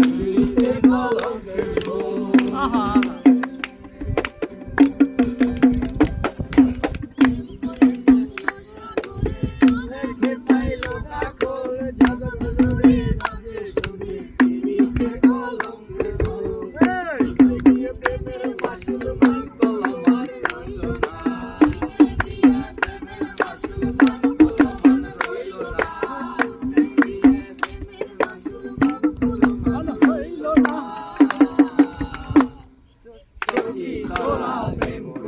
Thank you. 아, 기도라 메모리